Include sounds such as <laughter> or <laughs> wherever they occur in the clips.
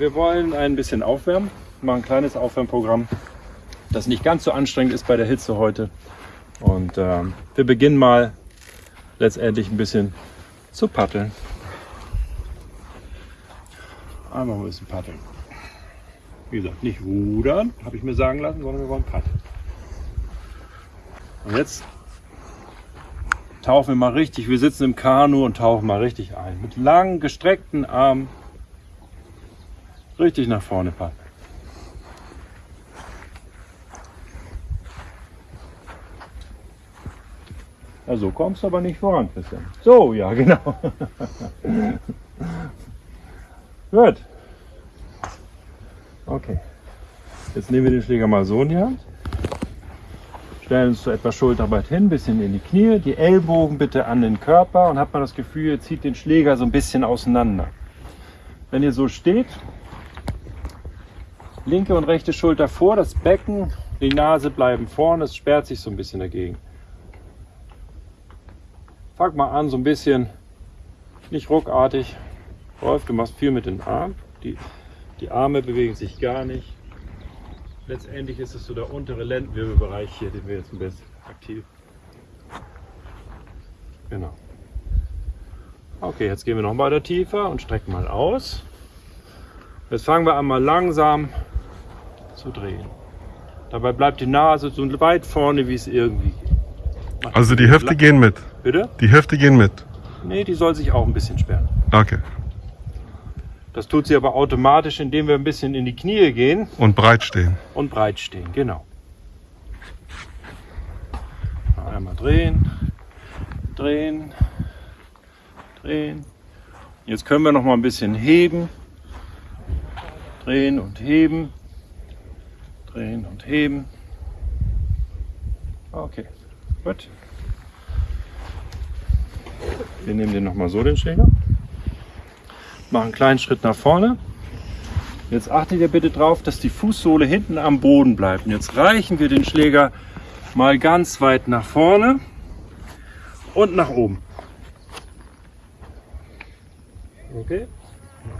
wir wollen ein bisschen aufwärmen. Machen ein kleines Aufwärmprogramm, das nicht ganz so anstrengend ist bei der Hitze heute. Und ähm, wir beginnen mal letztendlich ein bisschen zu paddeln. Einmal ein bisschen paddeln. Wie gesagt, nicht rudern, habe ich mir sagen lassen, sondern wir wollen paddeln. Und jetzt tauchen wir mal richtig, wir sitzen im Kanu und tauchen mal richtig ein. Mit langen, gestreckten Armen richtig nach vorne paddeln. Ja, so kommst du aber nicht voran, Christian. So, ja, <laughs> genau. Gut. Okay. Jetzt nehmen wir den Schläger mal so in die Hand. Stellen uns so etwas schulterbreit hin, bisschen in die Knie, die Ellbogen bitte an den Körper und hat man das Gefühl, ihr zieht den Schläger so ein bisschen auseinander. Wenn ihr so steht, linke und rechte Schulter vor, das Becken, die Nase bleiben vorne, es sperrt sich so ein bisschen dagegen. Fang mal an, so ein bisschen, nicht ruckartig. Rolf, du machst viel mit den Armen. Die, die Arme bewegen sich gar nicht. Letztendlich ist es so der untere Lendenwirbelbereich hier, den wir jetzt ein bisschen aktiv. Genau. Okay, jetzt gehen wir noch weiter tiefer und strecken mal aus. Jetzt fangen wir an mal langsam zu drehen. Dabei bleibt die Nase so weit vorne, wie es irgendwie geht. Also die Hüfte gehen mit. Bitte? Die Hüfte gehen mit. Nee, die soll sich auch ein bisschen sperren. Okay. Das tut sie aber automatisch, indem wir ein bisschen in die Knie gehen Und breit stehen. und breit stehen. Genau. Einmal drehen, drehen, drehen. Jetzt können wir noch mal ein bisschen heben. Drehen und heben. Drehen und heben. Okay, gut. Wir nehmen den noch mal so, den Schläger. Machen einen kleinen Schritt nach vorne. Jetzt achtet ihr bitte darauf, dass die Fußsohle hinten am Boden bleibt. Und jetzt reichen wir den Schläger mal ganz weit nach vorne und nach oben. Okay,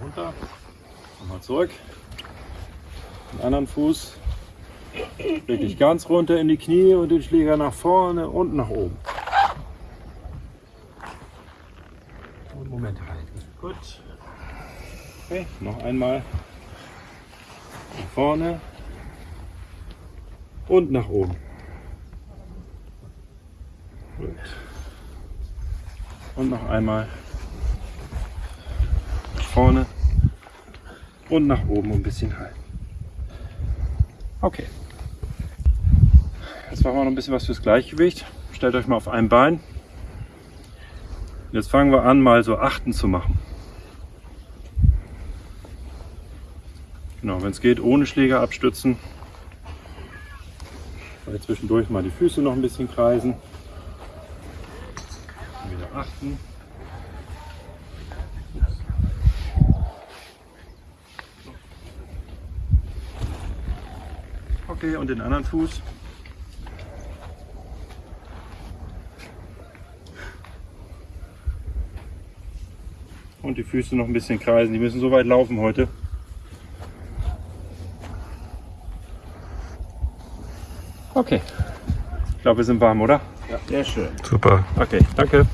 runter, nochmal zurück. Den anderen Fuß wirklich ganz runter in die Knie und den Schläger nach vorne und nach oben. Und Moment halten. Gut. Okay, noch einmal nach vorne und nach oben. Gut. Und noch einmal nach vorne und nach oben ein bisschen halten. Okay. Jetzt machen wir noch ein bisschen was fürs Gleichgewicht. Stellt euch mal auf ein Bein. Jetzt fangen wir an, mal so Achten zu machen. Genau, wenn es geht, ohne Schläger abstützen. Weil zwischendurch mal die Füße noch ein bisschen kreisen. Wieder achten. Okay, und den anderen Fuß. Und die Füße noch ein bisschen kreisen. Die müssen so weit laufen heute. Okay. Ich glaube, wir sind warm, oder? Sehr schön. Super. Okay, danke.